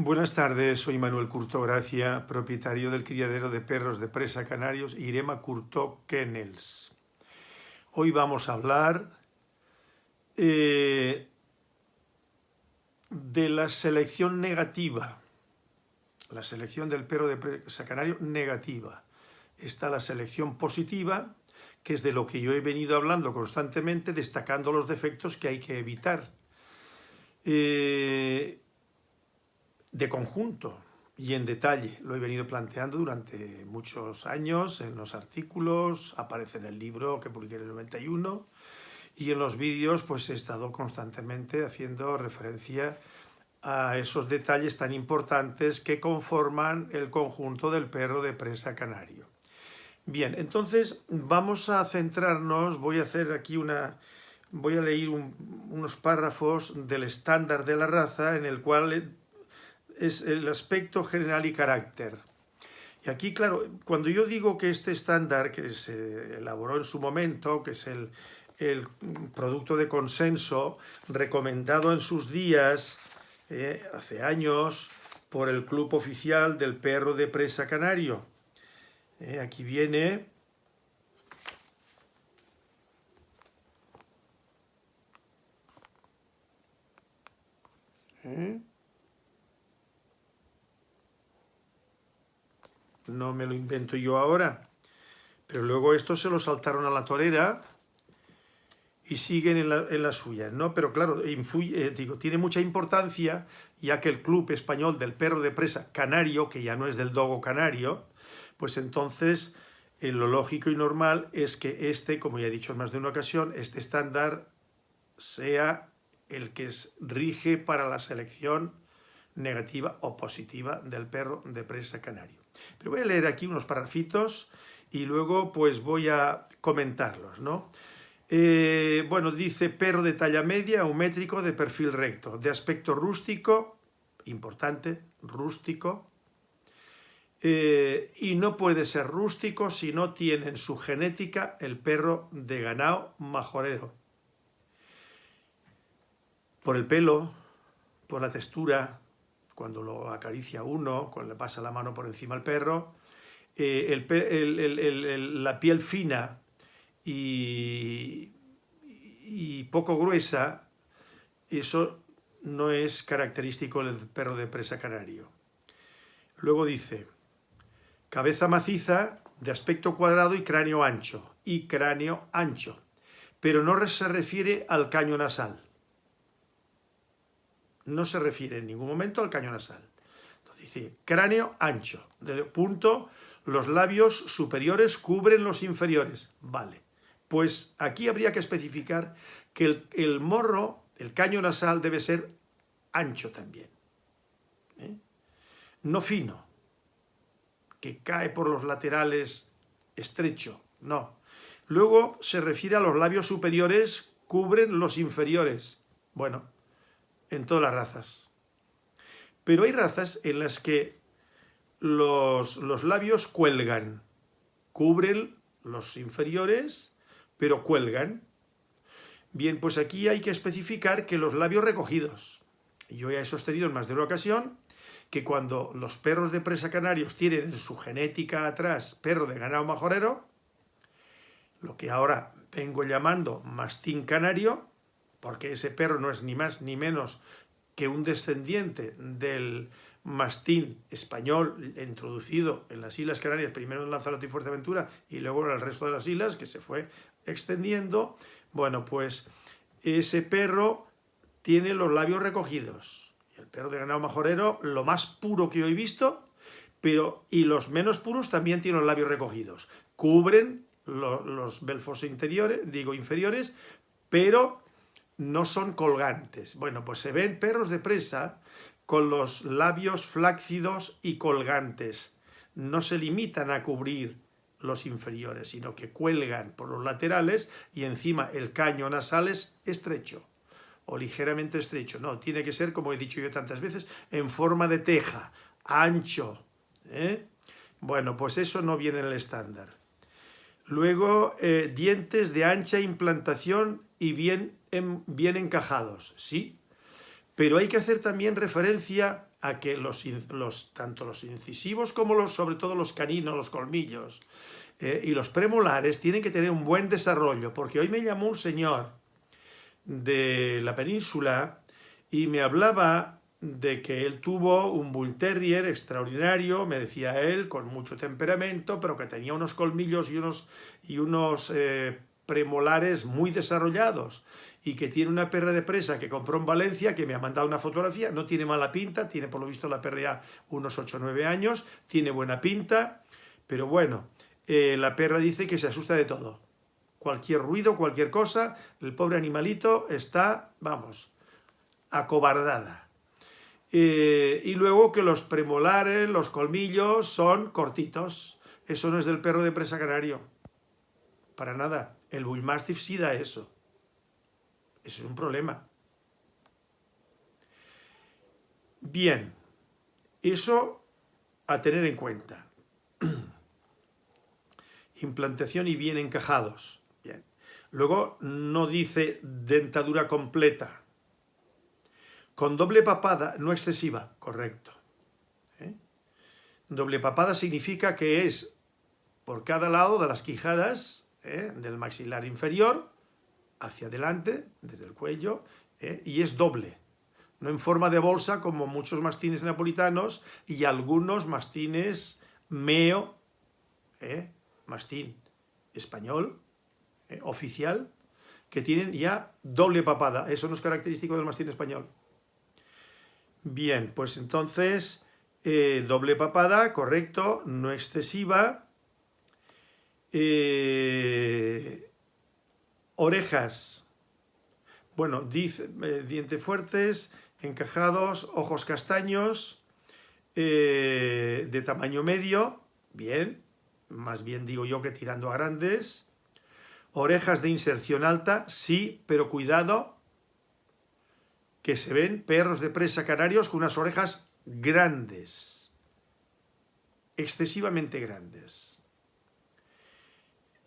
Buenas tardes, soy Manuel Curto Gracia, propietario del criadero de perros de presa canarios Irema Curto Kennels. Hoy vamos a hablar eh, de la selección negativa, la selección del perro de presa canario negativa. Está la selección positiva, que es de lo que yo he venido hablando constantemente, destacando los defectos que hay que evitar. Eh, de conjunto y en detalle. Lo he venido planteando durante muchos años en los artículos, aparece en el libro que publiqué en el 91 y en los vídeos pues he estado constantemente haciendo referencia a esos detalles tan importantes que conforman el conjunto del perro de presa canario. Bien, entonces vamos a centrarnos, voy a hacer aquí una, voy a leer unos párrafos del estándar de la raza en el cual es el aspecto general y carácter. Y aquí, claro, cuando yo digo que este estándar que se elaboró en su momento, que es el, producto de consenso recomendado en sus días, eh, hace años, por el Club Oficial del Perro de Presa Canario. Eh, aquí viene... ¿Eh? No me lo invento yo ahora. Pero luego estos se lo saltaron a la torera y siguen en la, en suya, ¿no? Pero claro, eh, digo, tiene mucha importancia, ya que el Club Español del Perro de Presa Canario, que ya no es del Dogo Canario, pues entonces eh, lo lógico y normal es que este, como ya he dicho en más de una ocasión, este estándar sea el que rige para la selección negativa o positiva del perro de presa canario. Pero voy a leer aquí unos parrafitos y luego pues voy a comentarlos, ¿no? Eh, bueno, dice perro de talla media, un métrico de perfil recto, de aspecto rústico, importante, rústico, eh, y no puede ser rústico si no tiene en su genética el perro de ganado majorero. Por el pelo, por la textura, cuando lo acaricia uno, cuando le pasa la mano por encima al perro, eh, la piel fina y, poco gruesa, eso no es característico del perro de presa canario. Luego dice, cabeza maciza, de aspecto cuadrado y cráneo ancho, y cráneo ancho, pero no se refiere al caño nasal no se refiere en ningún momento al caño nasal. Entonces dice, cráneo ancho, de punto, los labios superiores cubren los inferiores. Vale, pues aquí habría que especificar que el, morro, el caño nasal, debe ser ancho también. ¿eh? No fino, que cae por los laterales estrecho, no. Luego se refiere a los labios superiores, cubren los inferiores. Bueno, en todas las razas. Pero hay razas en las que los, los labios cuelgan, cubren los inferiores, pero cuelgan. Bien, pues aquí hay que especificar que los labios recogidos. Yo ya he sostenido en más de una ocasión que cuando los perros de presa canarios tienen en su genética atrás perro de ganado majorero, lo que ahora vengo llamando mastín canario, porque ese perro no es ni más ni menos que un descendiente del mastín español introducido en las Islas Canarias, primero en Lanzarote y Fuerteventura y luego en el resto de las islas, que se fue extendiendo, bueno, pues ese perro tiene los labios recogidos. El perro de ganado majorero, lo más puro que yo he visto, pero y los menos puros también tienen los labios recogidos. Cubren los belfos interiores, digo inferiores, pero no son colgantes. Bueno, pues se ven perros de presa con los labios flácidos y colgantes. No se limitan a cubrir los inferiores, sino que cuelgan por los laterales y encima el caño nasal es estrecho o ligeramente estrecho. No, tiene que ser, como he dicho yo tantas veces, en forma de teja, ancho. ¿eh? Bueno, pues eso no viene en el estándar. Luego, eh, dientes de ancha implantación y bien, bien encajados, sí. Pero hay que hacer también referencia a que los, los, tanto los incisivos como los, sobre todo los caninos, los colmillos eh, y los premolares tienen que tener un buen desarrollo, porque hoy me llamó un señor de la península y me hablaba de que él tuvo un Bull Terrier extraordinario, me decía él, con mucho temperamento, pero que tenía unos colmillos y unos, y unos eh, premolares muy desarrollados y que tiene una perra de presa que compró en Valencia, que me ha mandado una fotografía, no tiene mala pinta, tiene por lo visto la perra ya unos 8 o 9 años, tiene buena pinta, pero bueno, eh, la perra dice que se asusta de todo. Cualquier ruido, cualquier cosa, el pobre animalito está, vamos, acobardada. Eh, y luego que los premolares, los colmillos son cortitos. Eso no es del perro de presa canario. Para nada. El Bullmastiff sí da eso. Eso es un problema. Bien, eso a tener en cuenta. Implantación y bien encajados. Bien. Luego no dice dentadura completa. Con doble papada, no excesiva, correcto. ¿Eh? Doble papada significa que es por cada lado de las quijadas ¿eh? del maxilar inferior, hacia adelante, desde el cuello, ¿eh? y es doble. No en forma de bolsa como muchos mastines napolitanos y algunos mastines meo, ¿eh? mastín español, oficial, que tienen ya doble papada. Eso no es característico del mastín español. Bien, pues entonces, doble papada, correcto, no excesiva. Eh, Orejas. Bueno, eh, dientes fuertes, encajados, ojos castaños, eh, de tamaño medio, bien, más bien digo yo que tirando a grandes. Orejas de inserción alta, sí, pero cuidado, que se ven perros de presa canarios con unas orejas grandes, excesivamente grandes.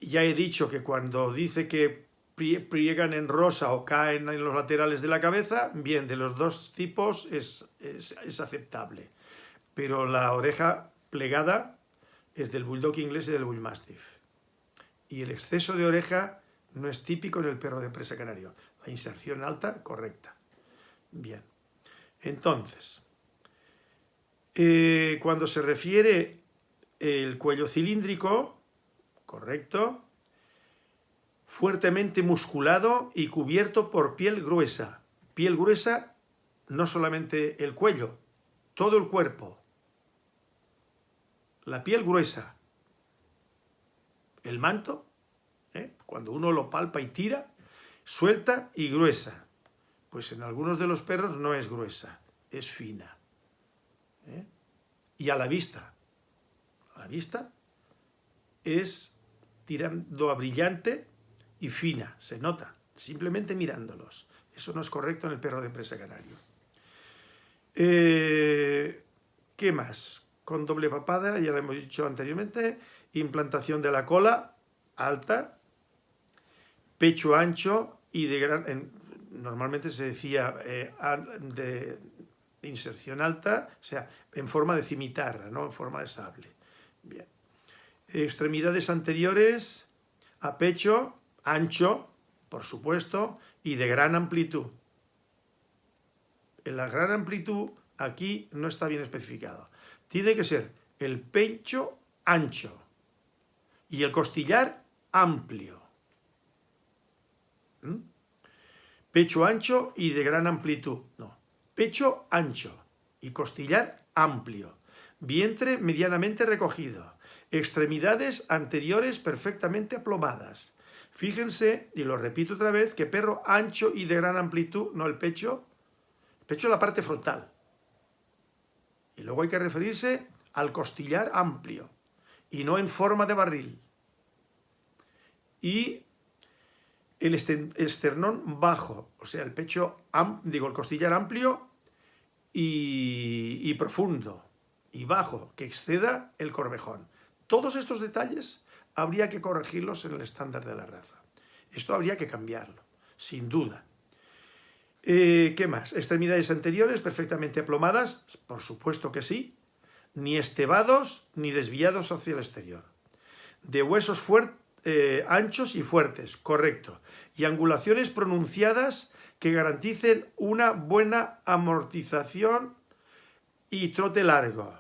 Ya he dicho que cuando dice que pliegan en rosa o caen en los laterales de la cabeza, bien, de los dos tipos es, es, aceptable. Pero la oreja plegada es del bulldog inglés y del bull mastiff. Y el exceso de oreja no es típico en el perro de presa canario. La inserción alta, correcta. Bien. Entonces, eh, cuando se refiere el cuello cilíndrico, correcto, fuertemente musculado y cubierto por piel gruesa. Piel gruesa, no solamente el cuello, todo el cuerpo. La piel gruesa. El manto, ¿eh? cuando uno lo palpa y tira, suelta y gruesa. Pues en algunos de los perros no es gruesa, es fina. ¿eh? Y a la vista. A la vista es tirando a brillante y fina, se nota, simplemente mirándolos. Eso no es correcto en el perro de presa canario. Eh, ¿Qué más? Con doble papada, ya lo hemos dicho anteriormente, implantación de la cola alta, pecho ancho y de gran... normalmente se decía eh, de inserción alta, o sea, en forma de cimitarra, no en forma de sable. Bien. Extremidades anteriores a pecho, ancho, por supuesto, y de gran amplitud. En la gran amplitud aquí no está bien especificado. Tiene que ser el pecho ancho y el costillar amplio. ¿Mm? Pecho ancho y de gran amplitud. No, pecho ancho y costillar amplio. Vientre medianamente recogido. Extremidades anteriores perfectamente aplomadas. Fíjense, y lo repito otra vez, que perro ancho y de gran amplitud, no el pecho, el pecho es la parte frontal. Y luego hay que referirse al costillar amplio, y no en forma de barril. Y el esternón bajo, o sea, el pecho, digo, el costillar amplio y, y profundo, y bajo, que exceda el corvejón. Todos estos detalles habría que corregirlos en el estándar de la raza. Esto habría que cambiarlo, sin duda. Eh, ¿Qué más? Extremidades anteriores perfectamente aplomadas, por supuesto que sí, ni estebados ni desviados hacia el exterior. De huesos eh, anchos y fuertes, correcto. Y angulaciones pronunciadas que garanticen una buena amortización y trote largo.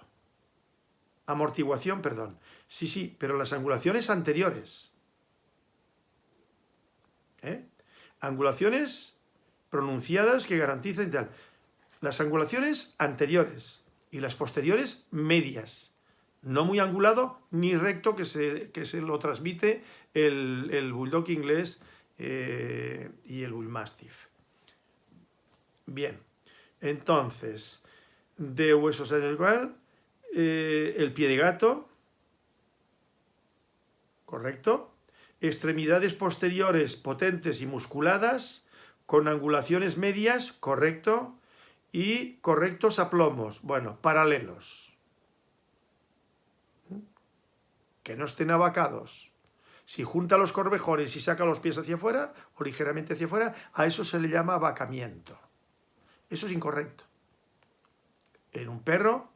Amortiguación, perdón. Sí, sí, pero las angulaciones anteriores. ¿Eh? Angulaciones pronunciadas que garanticen tal. Las angulaciones anteriores y las posteriores medias. No muy angulado ni recto que se, que se lo transmite el, bulldog inglés eh, y el bull mastiff. Bien, entonces, de huesos igual, eh, el pie de gato, correcto, extremidades posteriores potentes y musculadas, con angulaciones medias, correcto, y correctos aplomos, bueno, paralelos. Que no estén abacados. Si junta los corvejones y saca los pies hacia afuera, o ligeramente hacia afuera, a eso se le llama abacamiento. Eso es incorrecto. En un perro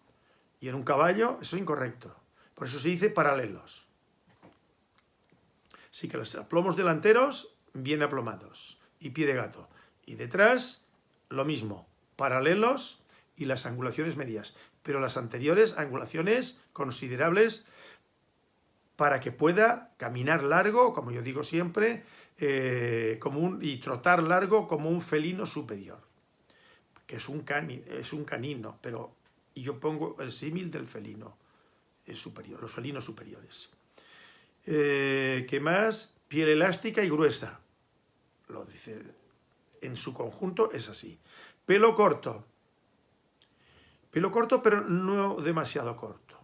y en un caballo, eso es incorrecto. Por eso se dice paralelos. Así que los aplomos delanteros, bien aplomados y pie de gato. Y detrás, lo mismo, paralelos y las angulaciones medias. Pero las anteriores, angulaciones considerables para que pueda caminar largo, como yo digo siempre, eh, como y trotar largo como un felino superior, que es un, cani, es un canino, pero yo pongo el símil del felino superior, los felinos superiores. Eh, ¿Qué más? Piel elástica y gruesa. Lo dice en su conjunto es así. Pelo corto. Pelo corto, pero no demasiado corto.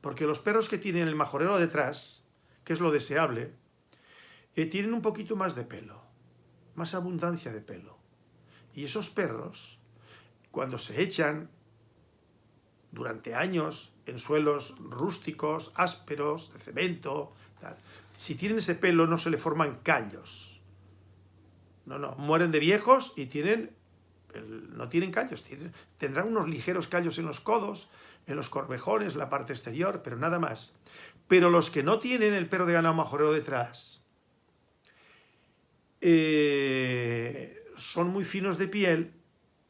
Porque los perros que tienen el majorero detrás, que es lo deseable, eh, tienen un poquito más de pelo, más abundancia de pelo. Y esos perros, cuando se echan durante años en suelos rústicos, ásperos, de cemento, si tienen ese pelo no se le forman callos no, no, mueren de viejos y tienen, no tienen callos, tendrán unos ligeros callos en los codos, en los corvejones, la parte exterior, pero nada más. Pero los que no tienen el perro de ganado majorero detrás, eh, son muy finos de piel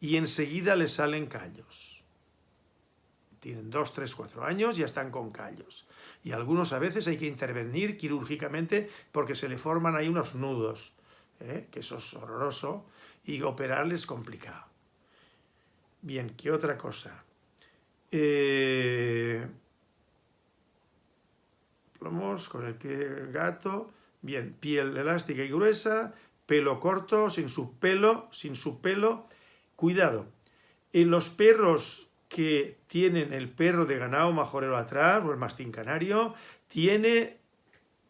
y enseguida les salen callos. Tienen dos, tres, cuatro años y ya están con callos. Y algunos a veces hay que intervenir quirúrgicamente porque se le forman ahí unos nudos ¿eh? que eso es horroroso, y operarles es complicado. Bien, ¿qué otra cosa? Eh, plomos con el pie gato, bien, piel elástica y gruesa, pelo corto, sin su pelo, sin su pelo. Cuidado, en los perros que tienen el perro de ganado majorero atrás, o el mastín canario, tiene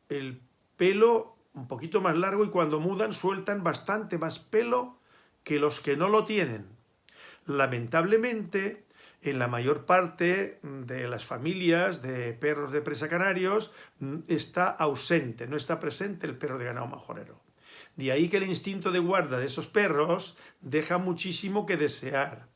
el pelo un poquito más largo y cuando mudan sueltan bastante más pelo que los que no lo tienen. Lamentablemente, en la mayor parte de las familias de perros de presa canarios mm, está ausente, no está presente el perro de ganado majorero. De ahí que el instinto de guarda de esos perros deja muchísimo que desear.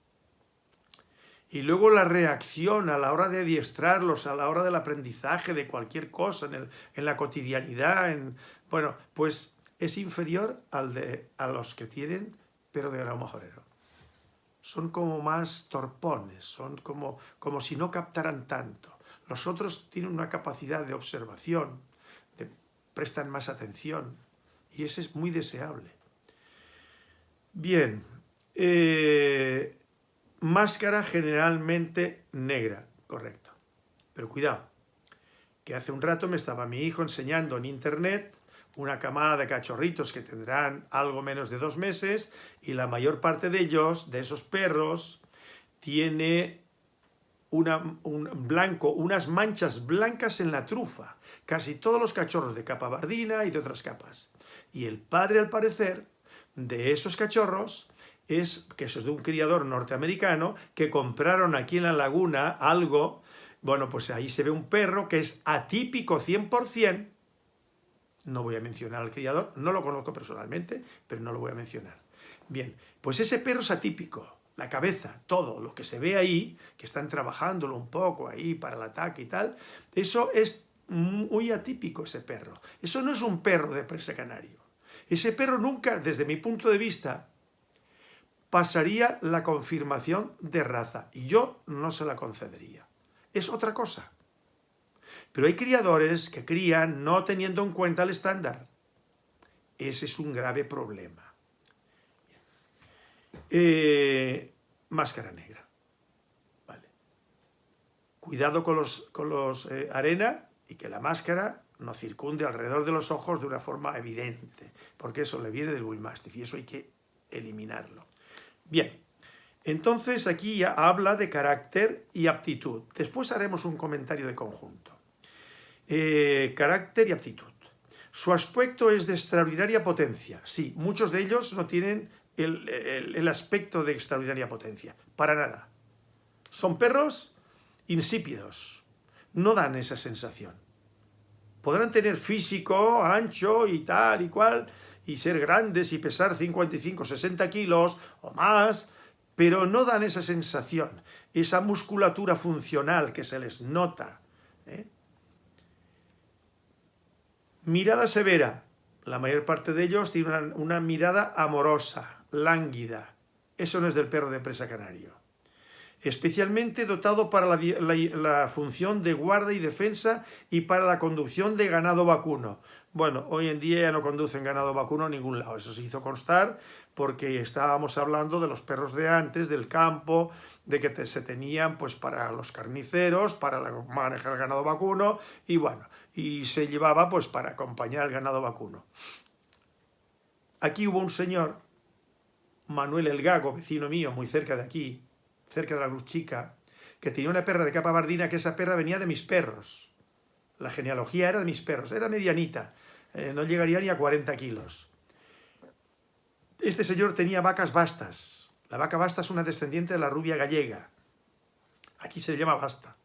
Y luego la reacción a la hora de adiestrarlos, a la hora del aprendizaje de cualquier cosa, en, en la cotidianidad, en, bueno, pues es inferior al de, a los que tienen pero de grado majorero. Son como más torpones, son como, como si no captaran tanto. Los otros tienen una capacidad de observación, de, prestan más atención, y ese es muy deseable. Bien, eh, máscara generalmente negra, correcto. Pero cuidado, que hace un rato me estaba mi hijo enseñando en internet una camada de cachorritos que tendrán algo menos de dos meses y la mayor parte de ellos, de esos perros, tiene un blanco, unas manchas blancas en la trufa. Casi todos los cachorros de capa bardina y de otras capas. Y el padre, al parecer, de esos cachorros es que eso es de un criador norteamericano que compraron aquí en la laguna algo, bueno, pues ahí se ve un perro que es atípico 100%, no voy a mencionar al criador, no lo conozco personalmente, pero no lo voy a mencionar. Bien, pues ese perro es atípico, la cabeza, todo lo que se ve ahí, que están trabajándolo un poco ahí para el ataque y tal, eso es muy atípico ese perro. Eso no es un perro de presa canario. Ese perro nunca, desde mi punto de vista, pasaría la confirmación de raza y yo no se la concedería. Es otra cosa. Pero hay criadores que crían no teniendo en cuenta el estándar. Ese es un grave problema. Eh, máscara negra. Vale. Cuidado con los, con los eh, arena y que la máscara no circunde alrededor de los ojos de una forma evidente, porque eso le viene del Bull Mastiff y eso hay que eliminarlo. Bien, entonces aquí ya habla de carácter y aptitud. Después haremos un comentario de conjunto. Eh, carácter y aptitud. Su aspecto es de extraordinaria potencia. Sí, muchos de ellos no tienen el, aspecto de extraordinaria potencia. Para nada. Son perros insípidos. No dan esa sensación. Podrán tener físico ancho y tal y cual, y ser grandes y pesar 55, 60 kilos o más, pero no dan esa sensación, esa musculatura funcional que se les nota. ¿eh? Mirada severa. La mayor parte de ellos tienen una mirada amorosa, lánguida. Eso no es del perro de presa canario. Especialmente dotado para la, función de guarda y defensa y para la conducción de ganado vacuno. Bueno, hoy en día ya no conducen ganado vacuno a ningún lado. Eso se hizo constar porque estábamos hablando de los perros de antes, del campo, de que se tenían pues para los carniceros, para manejar el ganado vacuno y bueno, y se llevaba pues para acompañar al ganado vacuno. Aquí hubo un señor Manuel el Gago, vecino mío, muy cerca de aquí, cerca de la Luz Chica, que tenía una perra de capa bardina, que esa perra venía de mis perros. La genealogía era de mis perros, era medianita, eh, no llegaría ni a 40 kilos. Este señor tenía vacas bastas. La vaca basta es una descendiente de la rubia gallega. Aquí se le llama basta,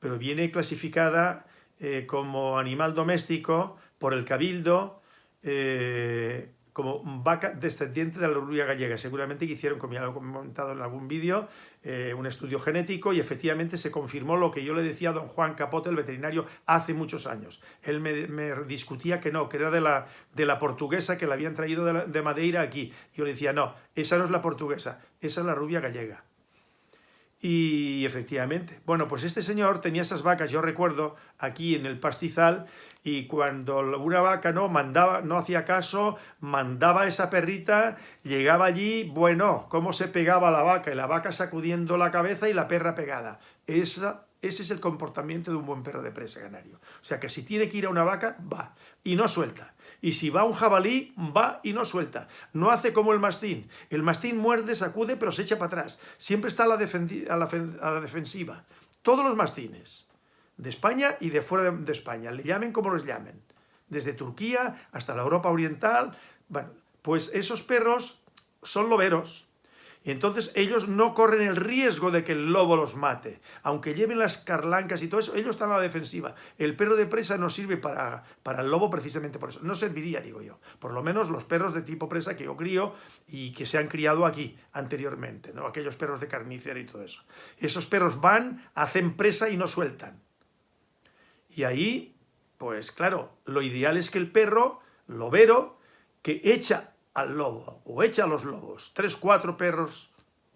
pero viene clasificada eh, como animal doméstico por el cabildo, eh, como vaca descendiente de la rubia gallega. Seguramente que hicieron, como ya lo he comentado en algún vídeo, eh, un estudio genético y efectivamente se confirmó lo que yo le decía a don Juan Capote, el veterinario, hace muchos años. Él me, discutía que no, que era de la, de la portuguesa que la habían traído de, de Madeira aquí. Yo le decía, no, esa no es la portuguesa, esa es la rubia gallega. Y efectivamente, bueno, pues este señor tenía esas vacas, yo recuerdo, aquí en el pastizal, y cuando una vaca no mandaba, no hacía caso, mandaba esa perrita, llegaba allí, bueno, cómo se pegaba la vaca, y la vaca sacudiendo la cabeza y la perra pegada. Esa, ese es el comportamiento de un buen perro de presa canario. O sea que si tiene que ir a una vaca, va, y no suelta. Y si va un jabalí, va y no suelta. No hace como el mastín. El mastín muerde, sacude, pero se echa para atrás. Siempre está a la, defensiva. Todos los mastines, de España y de fuera de España, le llamen como los llamen. Desde Turquía hasta la Europa Oriental. Bueno, pues esos perros son loberos y entonces ellos no corren el riesgo de que el lobo los mate. Aunque lleven las carlancas y todo eso, ellos están a la defensiva. El perro de presa no sirve para, para el lobo precisamente por eso. No serviría, digo yo. Por lo menos los perros de tipo presa que yo crío y que se han criado aquí anteriormente, ¿no? Aquellos perros de carnicera y todo eso. Esos perros van, hacen presa y no sueltan. Y ahí, pues claro, lo ideal es que el perro, lobero, que echa al lobo o echa a los lobos, tres, cuatro perros,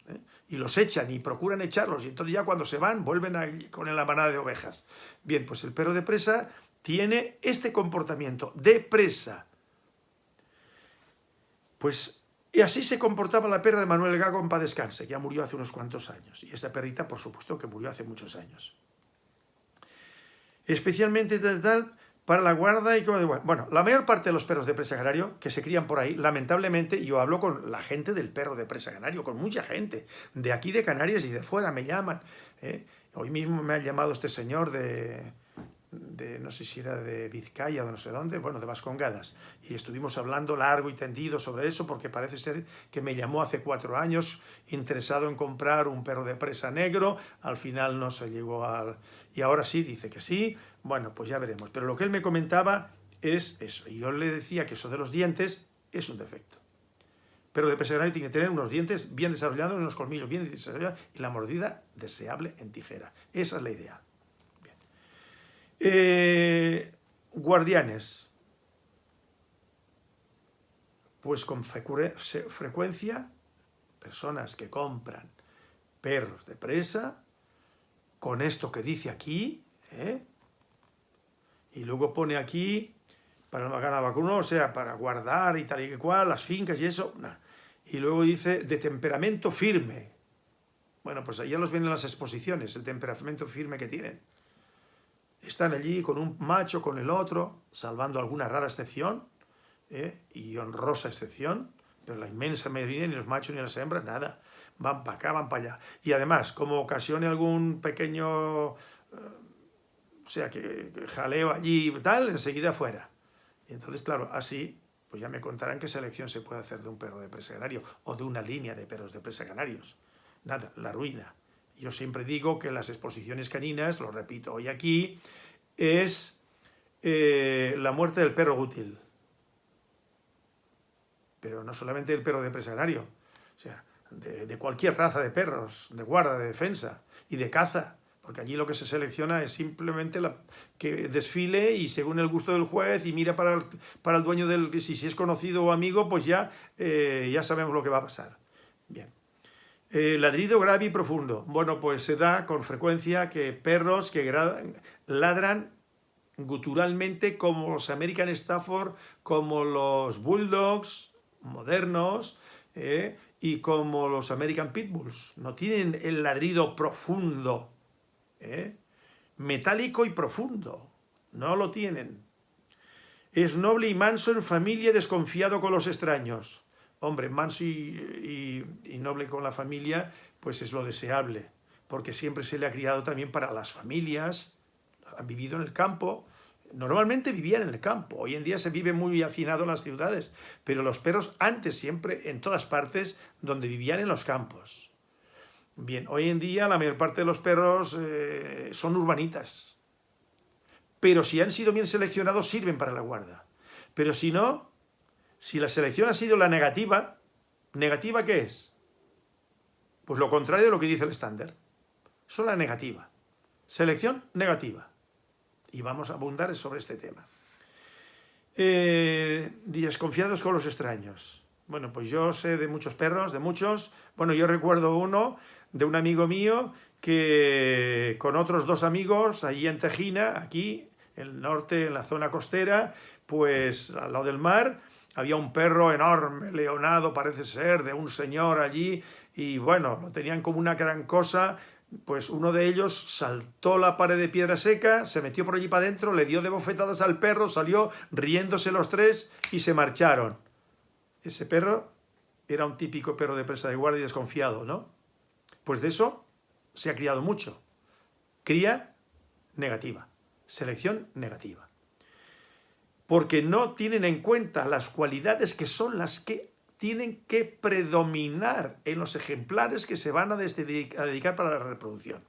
¿eh? y los echan y procuran echarlos y entonces ya cuando se van vuelven a, con la manada de ovejas. Bien, pues el perro de presa tiene este comportamiento de presa. Pues y así se comportaba la perra de Manuel Gago en paz descanse, que ya murió hace unos cuantos años. Y esta perrita, por supuesto, que murió hace muchos años. Especialmente tal, para la guarda y como Bueno, la mayor parte de los perros de presa canario que se crían por ahí, lamentablemente, yo hablo con la gente del perro de presa canario, con mucha gente, de aquí de Canarias y de fuera, me llaman. ¿eh? Hoy mismo me ha llamado este señor de, de, no sé si era de Vizcaya o no sé dónde, bueno, de Vascongadas, y estuvimos hablando largo y tendido sobre eso, porque parece ser que me llamó hace cuatro años interesado en comprar un perro de presa negro, al final no se llegó al... y ahora sí, dice que sí, bueno, pues ya veremos. Pero lo que él me comentaba es eso. Y yo le decía que eso de los dientes es un defecto. perro de canario tiene que tener unos dientes bien desarrollados, unos colmillos bien desarrollados y la mordida deseable en tijera. Esa es la idea. Eh, guardianes. Pues con frecuencia, personas que compran perros de presa, con esto que dice aquí, ¿eh? y luego pone aquí, para el ganar vacuno, o sea, para guardar y tal y cual, las fincas y eso, y luego dice, de temperamento firme. Bueno, pues allá los ven en las exposiciones, el temperamento firme que tienen. Están allí con un macho, con el otro, salvando alguna rara excepción, ¿eh? y honrosa excepción, pero la inmensa mayoría, ni los machos ni las hembras, nada. Van para acá, van para allá. Y además, como ocasione algún pequeño, eh, o sea, que, jaleo allí y tal, enseguida fuera. Y entonces, claro, así, pues ya me contarán qué selección se puede hacer de un perro de presa canario o de una línea de perros de presa canarios. Nada, la ruina. Yo siempre digo que las exposiciones caninas, lo repito hoy aquí, es eh, la muerte del perro útil pero no solamente el perro de canario, o sea, de, cualquier raza de perros, de guarda, de defensa y de caza, porque allí lo que se selecciona es simplemente que desfile y según el gusto del juez y mira para el, para el dueño del... Si, si es conocido o amigo, pues ya, eh, ya sabemos lo que va a pasar. Bien. Eh, ladrido grave y profundo. Bueno, pues se da con frecuencia que perros que ladran guturalmente como los American Stafford, como los Bulldogs, modernos eh, y como los American Pitbulls. No tienen el ladrido profundo, eh, metálico y profundo. No lo tienen. Es noble y manso en familia desconfiado con los extraños. Hombre, manso y, y noble con la familia, pues es lo deseable, porque siempre se le ha criado también para las familias, han vivido en el campo, Normalmente vivían en el campo, hoy en día se vive muy hacinado en las ciudades, pero los perros antes siempre, en todas partes, donde vivían en los campos. Bien, hoy en día la mayor parte de los perros eh, son urbanitas, pero si han sido bien seleccionados sirven para la guarda. Pero si no, si la selección ha sido la negativa, ¿negativa qué es? Pues lo contrario de lo que dice el estándar. Son la negativa. Selección negativa y vamos a abundar sobre este tema. Eh, desconfiados con los extraños. Bueno, pues yo sé de muchos perros, de muchos. Bueno, yo recuerdo uno de un amigo mío que con otros dos amigos allí en Tejina, aquí, en el norte, en la zona costera, pues al lado del mar, había un perro enorme, leonado parece ser, de un señor allí, y bueno, lo tenían como una gran cosa, pues uno de ellos saltó la pared de piedra seca, se metió por allí para adentro, le dio de bofetadas al perro, salió riéndose los tres y se marcharon. Ese perro era un típico perro de presa de guardia y desconfiado, ¿no? Pues de eso se ha criado mucho. Cría negativa, selección negativa. Porque no tienen en cuenta las cualidades que son las que tienen que predominar en los ejemplares que se van a, dedicar para la reproducción.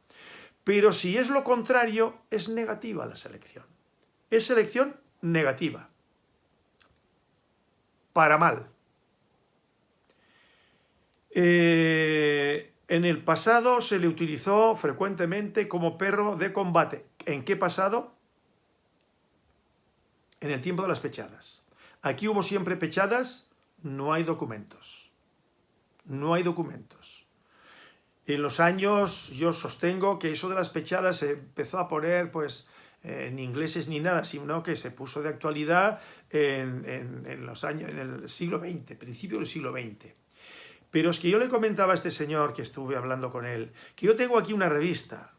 Pero si es lo contrario, es negativa la selección. Es selección negativa. Para mal. Eh, en el pasado se le utilizó frecuentemente como perro de combate. ¿En qué pasado? En el tiempo de las pechadas. Aquí hubo siempre pechadas no hay documentos. No hay documentos. En los años yo sostengo que eso de las pechadas se empezó a poner pues en ingleses ni nada, sino que se puso de actualidad en, los años, en el siglo XX, principio del siglo XX. Pero es que yo le comentaba a este señor que estuve hablando con él, que yo tengo aquí una revista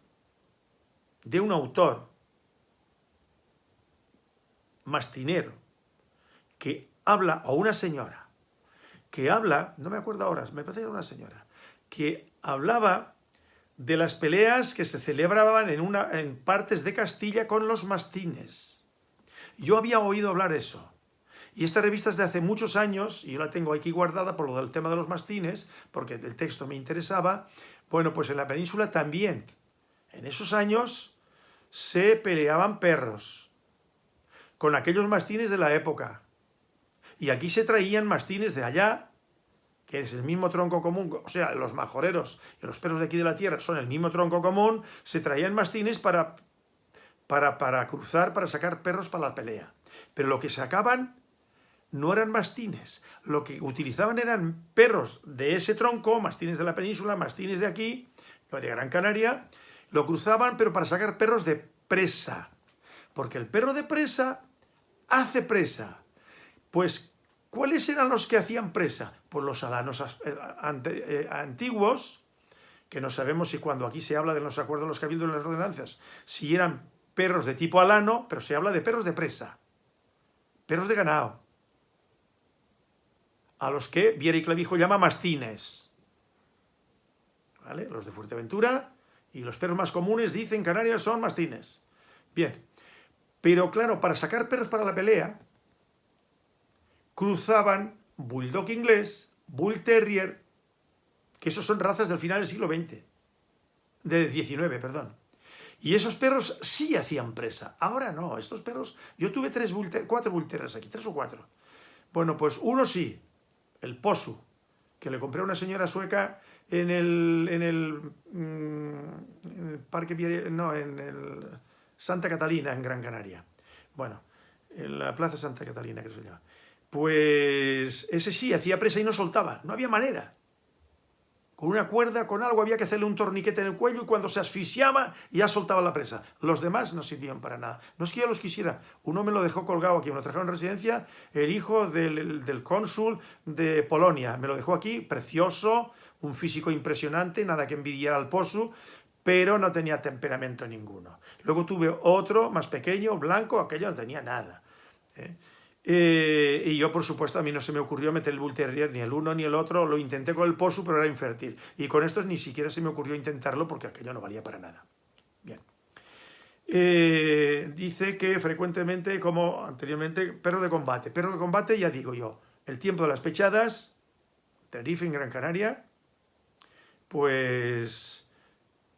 de un autor mastinero que habla a una señora que habla, no me acuerdo ahora, me parece que era una señora, que hablaba de las peleas que se celebraban en, una, en partes de Castilla con los mastines. Yo había oído hablar eso. Y esta revista es de hace muchos años, y yo la tengo aquí guardada por lo del tema de los mastines, porque el texto me interesaba. Bueno, pues en la península también, en esos años, se peleaban perros con aquellos mastines de la época. Y aquí se traían mastines de allá, que es el mismo tronco común, o sea, los majoreros y los perros de aquí de la tierra son el mismo tronco común, se traían mastines para, para, para cruzar, para sacar perros para la pelea. Pero lo que sacaban no eran mastines, lo que utilizaban eran perros de ese tronco, mastines de la península, mastines de aquí, de Gran Canaria, lo cruzaban pero para sacar perros de presa, porque el perro de presa hace presa. Pues, ¿cuáles eran los que hacían presa? Pues los alanos eh, eh, antiguos, que no sabemos si cuando aquí se habla de los acuerdos los cabildos y las ordenanzas, si eran perros de tipo alano, pero se habla de perros de presa, perros de ganado, a los que Viera y Clavijo llama mastines. ¿Vale? Los de Fuerteventura y los perros más comunes, dicen Canarias, son mastines. Bien, pero claro, para sacar perros para la pelea, cruzaban Bulldog inglés, Bull Terrier, que esos son razas del final del siglo XX, del XIX, perdón. Y esos perros sí hacían presa. Ahora no, estos perros... Yo tuve tres cuatro Bull aquí, tres o cuatro. Bueno, pues uno sí, el Posu, que le compré a una señora sueca en el, en el, mm, en el parque, no, en el Santa Catalina, en Gran Canaria. Bueno, en la Plaza Santa Catalina, que se llama. Pues ese sí, hacía presa y no soltaba, no había manera. Con una cuerda, con algo, había que hacerle un torniquete en el cuello y cuando se asfixiaba ya soltaba la presa. Los demás no sirvían para nada. No es que yo los quisiera. Uno me lo dejó colgado aquí, me lo trajeron en residencia, el hijo del, del cónsul de Polonia. Me lo dejó aquí, precioso, un físico impresionante, nada que envidiar al Posu, pero no tenía temperamento ninguno. Luego tuve otro más pequeño, blanco, aquello no tenía nada. ¿eh? Eh, y yo, por supuesto, a mí no se me ocurrió meter el Bull Terrier, ni el uno ni el otro, lo intenté con el Posu, pero era infértil. Y con estos ni siquiera se me ocurrió intentarlo porque aquello no valía para nada. Bien. Eh, dice que frecuentemente, como anteriormente, perro de combate. Perro de combate, ya digo yo, el tiempo de las pechadas, Tenerife en Gran Canaria, pues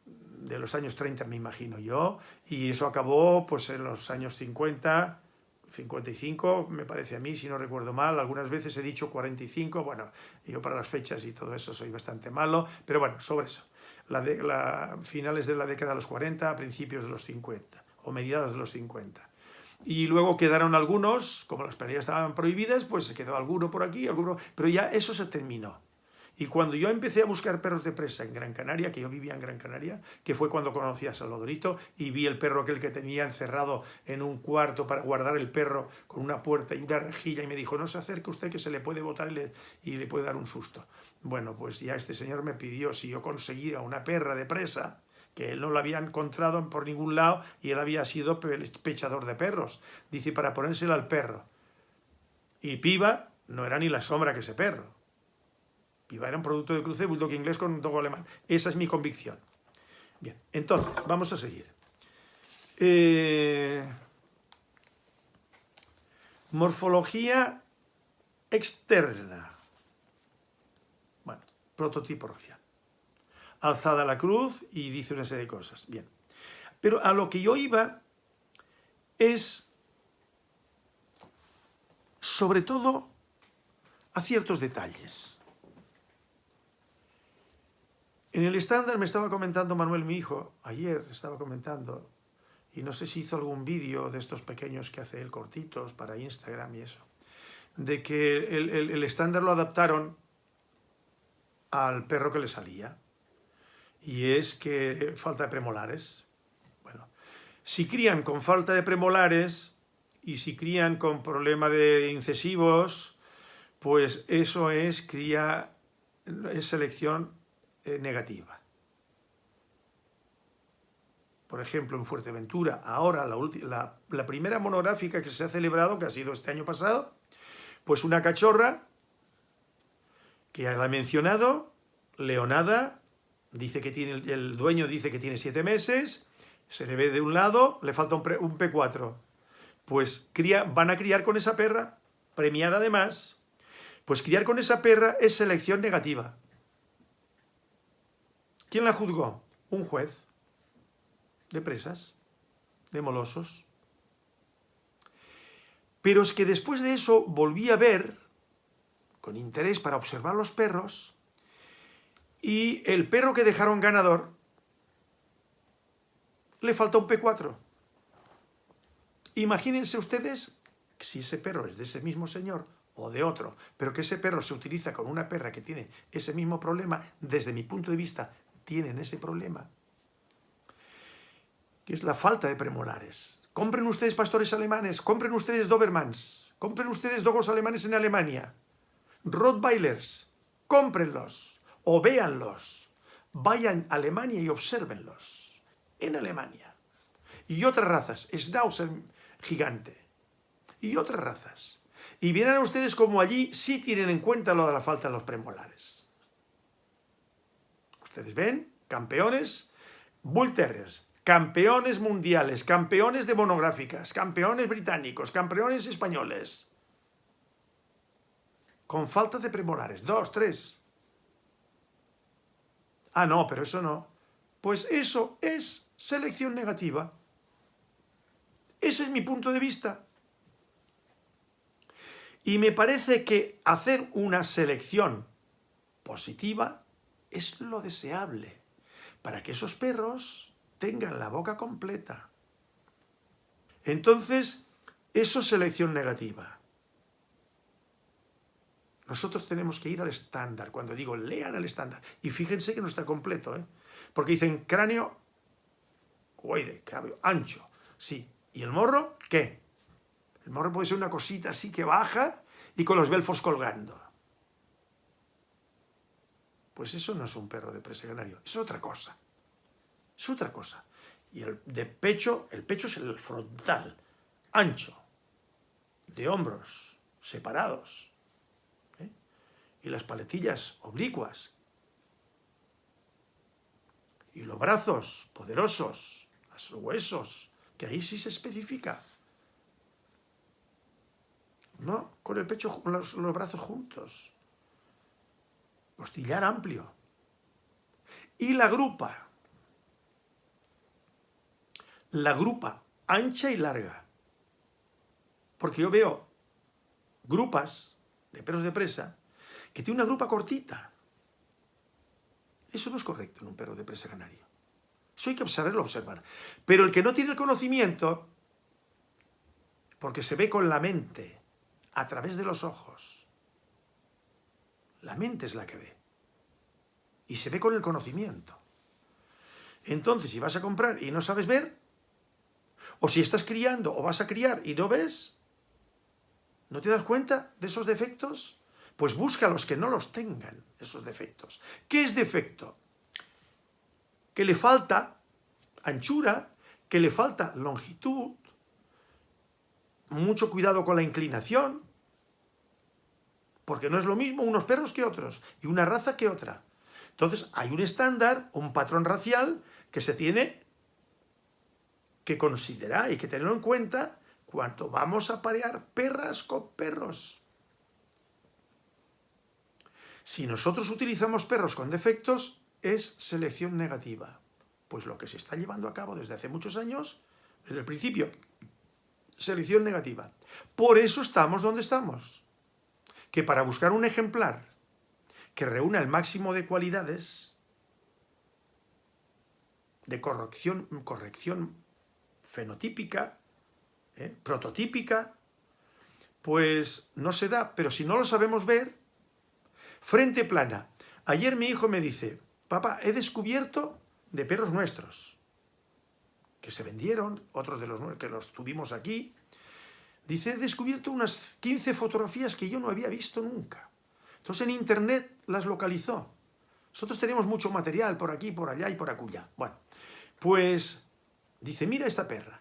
de los años 30 me imagino yo, y eso acabó pues en los años 50, 55, me parece a mí, si no recuerdo mal, algunas veces he dicho 45, bueno, yo para las fechas y todo eso soy bastante malo, pero bueno, sobre eso, la finales de la década de los 40, principios de los 50, o mediados de los 50. Y luego quedaron algunos, como las peleas estaban prohibidas, pues se quedó alguno por aquí, alguno, pero ya eso se terminó. Y cuando yo empecé a buscar perros de presa en Gran Canaria, que yo vivía en Gran Canaria, que fue cuando conocí a Salvadorito y vi el perro aquel que tenía encerrado en un cuarto para guardar el perro con una puerta y una rejilla y me dijo, no se acerque usted que se le puede botar y le, y le puede dar un susto. Bueno, pues ya este señor me pidió si yo conseguía una perra de presa, que él no la había encontrado por ningún lado y él había sido pechador de perros. Dice, para ponérsela al perro. Y piba no era ni la sombra que ese perro. Piva era un producto de cruce bulldog inglés con un dogo alemán. Esa es mi convicción. Bien, entonces, vamos a seguir. Eh, morfología externa. Bueno, prototipo racial. Alzada la cruz y dice una serie de cosas. Bien. Pero a lo que yo iba es, sobre todo, a ciertos detalles. En el estándar me estaba comentando Manuel, mi hijo, ayer estaba comentando, y no sé si hizo algún vídeo de estos pequeños que hace él cortitos para Instagram y eso, de que el, estándar lo adaptaron al perro que le salía, y es que falta de premolares. Bueno, si crían con falta de premolares y si crían con problema de incesivos, pues eso es cría, es selección eh, negativa. Por ejemplo, en Fuerteventura, ahora la, primera monográfica que se ha celebrado, que ha sido este año pasado, pues una cachorra, que ya la he mencionado, leonada, dice que tiene, el dueño dice que tiene siete meses, se le ve de un lado, le falta un, un P4. Pues van a criar con esa perra, premiada además, pues criar con esa perra es selección negativa. ¿Quién la juzgó? Un juez de presas, de molosos. Pero es que después de eso volví a ver, con interés para observar los perros y el perro que dejaron ganador le falta un P4. Imagínense ustedes si ese perro es de ese mismo señor o de otro, pero que ese perro se utiliza con una perra que tiene ese mismo problema, desde mi punto de vista, tienen ese problema, que es la falta de premolares. Compren ustedes pastores alemanes, compren ustedes Dobermans, compren ustedes dogos alemanes en Alemania, Rottweilers, cómprenlos o véanlos, vayan a Alemania y obsérvenlos, en Alemania. Y otras razas, Schnauzer gigante, y otras razas. Y verán ustedes como allí sí tienen en cuenta lo de la falta de los premolares. Ustedes ven, campeones, Bull Terriers, campeones mundiales, campeones de monográficas, campeones británicos, campeones españoles. Con falta de premolares, dos, tres. Ah, no, pero eso no. Pues eso es selección negativa. Ese es mi punto de vista. Y me parece que hacer una selección positiva es lo deseable para que esos perros tengan la boca completa. Entonces, eso es selección negativa. Nosotros tenemos que ir al estándar. Cuando digo lean el estándar, y fíjense que no está completo, ¿eh? porque dicen cráneo, coide, ancho, sí. ¿Y el morro? ¿Qué? El morro puede ser una cosita así que baja y con los belfos colgando. Pues eso no es un perro de preseganario, es otra cosa. Es otra cosa. Y el de pecho, el pecho es el frontal, ancho, de hombros, separados. ¿eh? Y las paletillas oblicuas. Y los brazos poderosos, los huesos, que ahí sí se especifica. No, con el pecho, los, los brazos juntos. Costillar amplio. Y la grupa. La grupa ancha y larga. Porque yo veo grupas de perros de presa que tienen una grupa cortita. Eso no es correcto en un perro de presa canario. Eso hay que saberlo observar. Pero el que no tiene el conocimiento, porque se ve con la mente, a través de los ojos. La mente es la que ve. Y se ve con el conocimiento. Entonces, si vas a comprar y no sabes ver, o si estás criando o vas a criar y no ves, ¿no te das cuenta de esos defectos? Pues busca a los que no los tengan, esos defectos. ¿Qué es defecto? Que le falta anchura, que le falta longitud, mucho cuidado con la inclinación, porque no es lo mismo unos perros que otros, y una raza que otra. Entonces hay un estándar, un patrón racial que se tiene que considerar y que tenerlo en cuenta cuando vamos a parear perras con perros. Si nosotros utilizamos perros con defectos, es selección negativa. Pues lo que se está llevando a cabo desde hace muchos años, desde el principio, selección negativa. Por eso estamos donde estamos que para buscar un ejemplar que reúna el máximo de cualidades de corrección, corrección fenotípica, ¿eh? prototípica, pues no se da. Pero si no lo sabemos ver, frente plana. Ayer mi hijo me dice, papá, he descubierto de perros nuestros, que se vendieron, otros de los que los tuvimos aquí, Dice, he descubierto unas 15 fotografías que yo no había visto nunca. Entonces en internet las localizó. Nosotros tenemos mucho material por aquí, por allá y por acullá. Bueno, pues dice, mira esta perra.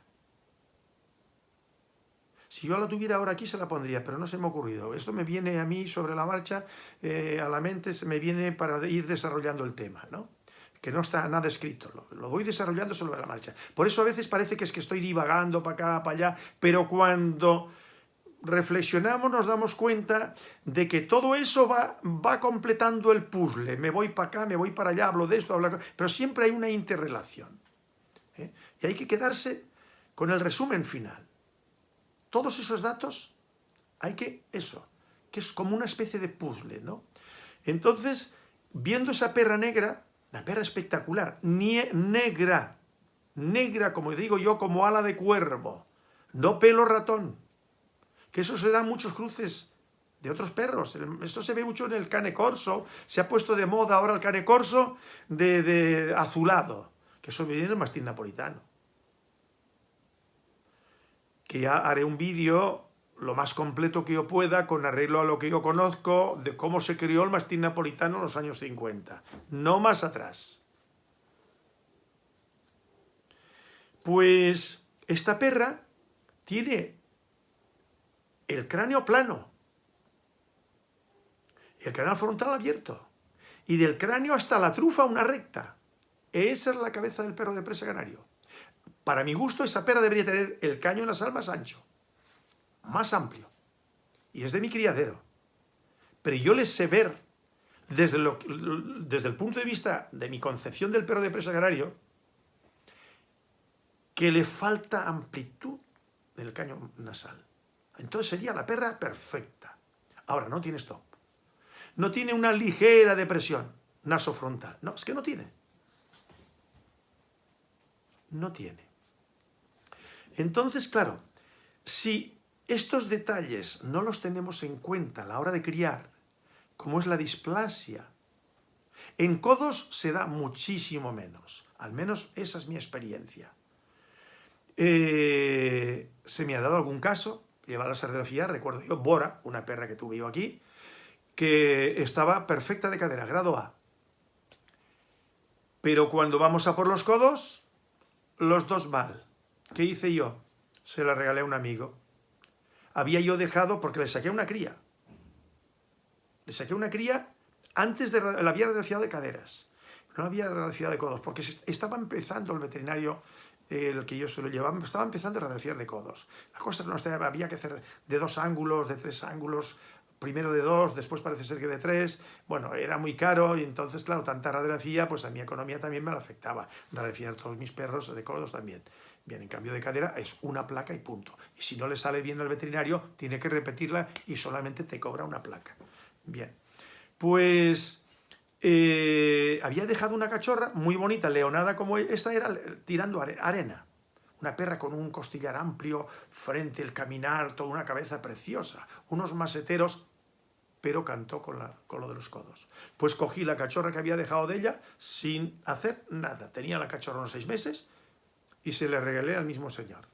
Si yo la tuviera ahora aquí se la pondría, pero no se me ha ocurrido. Esto me viene a mí sobre la marcha, eh, a la mente, se me viene para ir desarrollando el tema, ¿no? Que no está nada escrito, lo, voy desarrollando sobre la marcha. Por eso a veces parece que es que estoy divagando para acá, para allá, pero cuando reflexionamos nos damos cuenta de que todo eso va, va completando el puzzle. Me voy para acá, me voy para allá, hablo de esto, hablo de pero siempre hay una interrelación. ¿eh? Y hay que quedarse con el resumen final. Todos esos datos hay que, eso, que es como una especie de puzzle, ¿no? Entonces, viendo esa perra negra, la perra espectacular, negra, negra, como digo yo, como ala de cuervo, no pelo ratón, que eso se da muchos cruces de otros perros. Esto se ve mucho en el cane corso, se ha puesto de moda ahora el cane corso de, azulado, que eso viene el mastín napolitano. Que ya haré un vídeo lo más completo que yo pueda, con arreglo a lo que yo conozco, de cómo se crió el mastín napolitano en los años 50. No más atrás. Pues esta perra tiene el cráneo plano, el canal frontal abierto, y del cráneo hasta la trufa una recta. Esa es la cabeza del perro de presa canario. Para mi gusto, esa perra debería tener el caño en las almas ancho más amplio. Y es de mi criadero. Pero yo les sé ver, desde, desde el punto de vista de mi concepción del perro de presa agrario, que le falta amplitud del caño nasal. Entonces sería la perra perfecta. Ahora, no tiene stop. No tiene una ligera depresión nasofrontal. No, es que no tiene. No tiene. Entonces, claro, si estos detalles no los tenemos en cuenta a la hora de criar, como es la displasia. En codos se da muchísimo menos, al menos esa es mi experiencia. Eh, se me ha dado algún caso, lleva la serografía, recuerdo yo, Bora, una perra que tuve yo aquí, que estaba perfecta de cadera, grado A. Pero cuando vamos a por los codos, los dos mal. ¿Qué hice yo? Se la regalé a un amigo había yo dejado, porque le saqué una cría. Le saqué una cría antes de la había radiografiado de caderas. No había radiografiado de codos, porque estaba empezando el veterinario, el que yo se lo llevaba, estaba empezando a radiografiar de codos. La cosa no estaba, había que hacer de dos ángulos, de tres ángulos, primero de dos, después parece ser que de tres, bueno, era muy caro y entonces, claro, tanta radiografía, pues a mi economía también me la afectaba, radiografiar todos mis perros de codos también. Bien, en cambio de cadera es una placa y punto. Y si no le sale bien al veterinario, tiene que repetirla y solamente te cobra una placa. Bien, pues eh, había dejado una cachorra muy bonita, leonada como esta era, tirando arena. Una perra con un costillar amplio, frente, el caminar, toda una cabeza preciosa, unos maseteros, pero cantó con, la, con lo de los codos. Pues cogí la cachorra que había dejado de ella sin hacer nada. Tenía la cachorra unos seis meses, y se le regalé al mismo señor.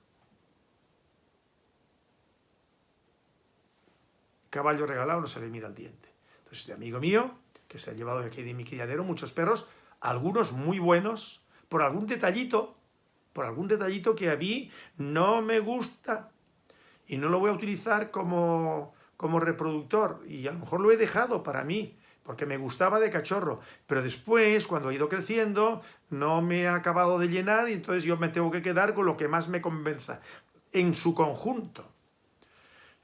Caballo regalado no se le mira el diente. Entonces, este amigo mío, que se ha llevado de aquí de mi criadero muchos perros, algunos muy buenos, por algún detallito, por algún detallito que a mí no me gusta y no lo voy a utilizar como, como reproductor y a lo mejor lo he dejado para mí, porque me gustaba de cachorro, pero después, cuando ha ido creciendo, no me ha acabado de llenar y entonces yo me tengo que quedar con lo que más me convenza, en su conjunto.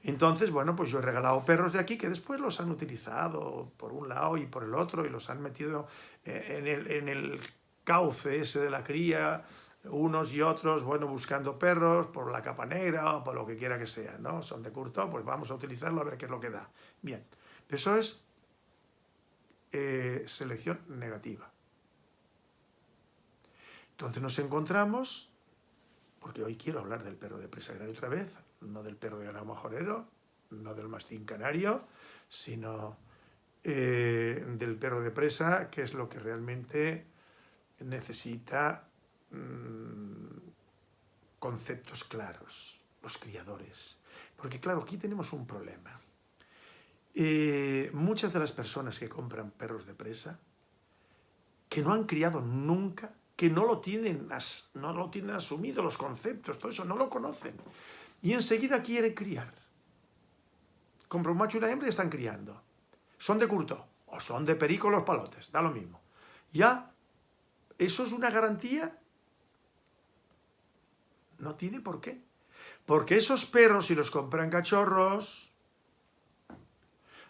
Entonces, bueno, pues yo he regalado perros de aquí que después los han utilizado por un lado y por el otro y los han metido eh, en el, en el cauce ese de la cría, unos y otros, bueno, buscando perros por la capa negra o por lo que quiera que sea, ¿no? Son de curto, pues vamos a utilizarlo a ver qué es lo que da. Bien, eso es eh, selección negativa. Entonces nos encontramos, porque hoy quiero hablar del perro de presa canario otra vez, no del perro de ganado majorero, no del mastín canario, sino eh, del perro de presa, que es lo que realmente necesita mm, conceptos claros, los criadores. Porque claro, aquí tenemos un problema. Eh, muchas de las personas que compran perros de presa, que no han criado nunca, que no lo tienen, no lo tienen asumido, los conceptos, todo eso, no lo conocen. Y enseguida quieren criar. Compra un macho y una hembra y están criando. Son de curto o son de perico los palotes, da lo mismo. Ya, ¿eso es una garantía? No tiene por qué. Porque esos perros, si los compran cachorros,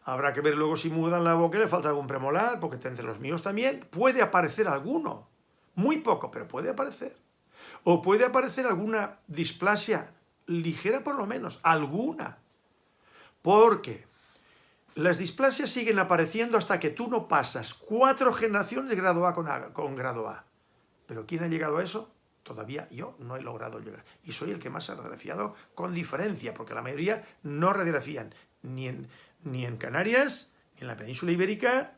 Habrá que ver luego si mudan la boca y le falta algún premolar, porque entre los míos también puede aparecer alguno. Muy poco, pero puede aparecer. O puede aparecer alguna displasia ligera por lo menos, alguna. Porque Las displasias siguen apareciendo hasta que tú no pasas cuatro generaciones de grado A con, grado A. ¿Pero quién ha llegado a eso? Todavía yo no he logrado llegar. Y soy el que más ha radiografiado con diferencia, porque la mayoría no radiografían ni en, ni en Canarias, ni en la península ibérica,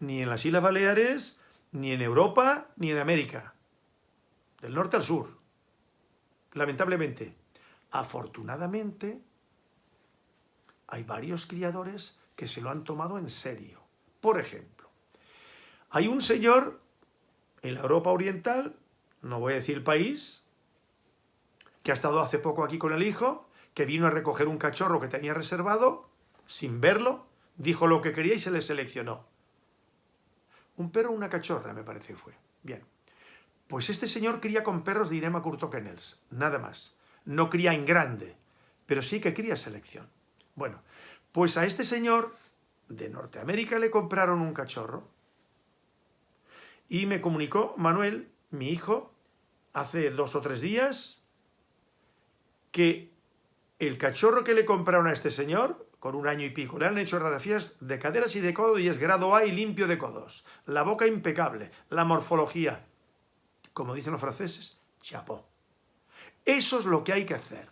ni en las Islas Baleares, ni en Europa, ni en América. Del norte al sur. Lamentablemente. Afortunadamente, hay varios criadores que se lo han tomado en serio. Por ejemplo, hay un señor en la Europa Oriental, no voy a decir país, que ha estado hace poco aquí con el hijo, que vino a recoger un cachorro que tenía reservado, sin verlo, dijo lo que quería y se le seleccionó. Un perro una cachorra, me parece que fue. Bien. Pues este señor cría con perros de Irema Curto Kennels, nada más. No cría en grande, pero sí que cría selección. Bueno, pues a este señor de Norteamérica le compraron un cachorro y me comunicó Manuel, mi hijo, hace dos o tres días, que el cachorro que le compraron a este señor con un año y pico. Le han hecho radiografías de caderas y de codo y es grado A y limpio de codos. La boca impecable, la morfología, como dicen los franceses, chapó. Eso es lo que hay que hacer.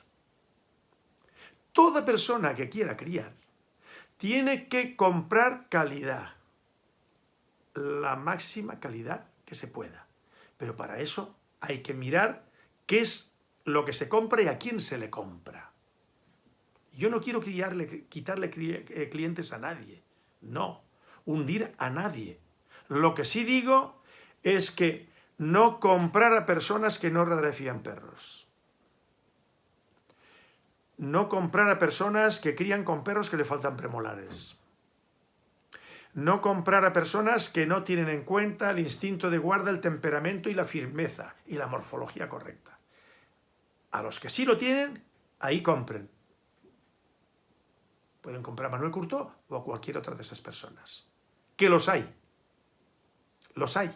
Toda persona que quiera criar tiene que comprar calidad. La máxima calidad que se pueda. Pero para eso hay que mirar qué es lo que se compra y a quién se le compra. Yo no quiero quitarle eh, clientes a nadie, no, hundir a nadie. Lo que sí digo es que no comprar a personas que no radiografían perros. No comprar a personas que crían con perros que le faltan premolares. No comprar a personas que no tienen en cuenta el instinto de guarda, el temperamento y la firmeza y la morfología correcta. A los que sí lo tienen, ahí compren. Pueden comprar a Manuel Curto o a cualquier otra de esas personas. Que los hay. Los hay.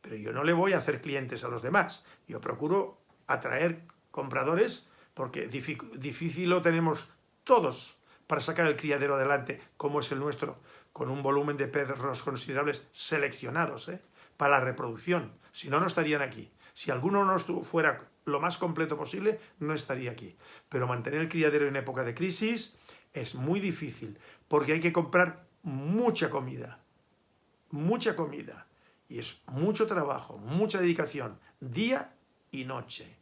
Pero yo no le voy a hacer clientes a los demás. Yo procuro atraer compradores porque difícil lo tenemos todos para sacar el criadero adelante, como es el nuestro, con un volumen de perros considerables seleccionados ¿eh? para la reproducción. Si no, no estarían aquí. Si alguno no fuera lo más completo posible, no estaría aquí. Pero mantener el criadero en época de crisis es muy difícil porque hay que comprar mucha comida, mucha comida. Y es mucho trabajo, mucha dedicación, día y noche.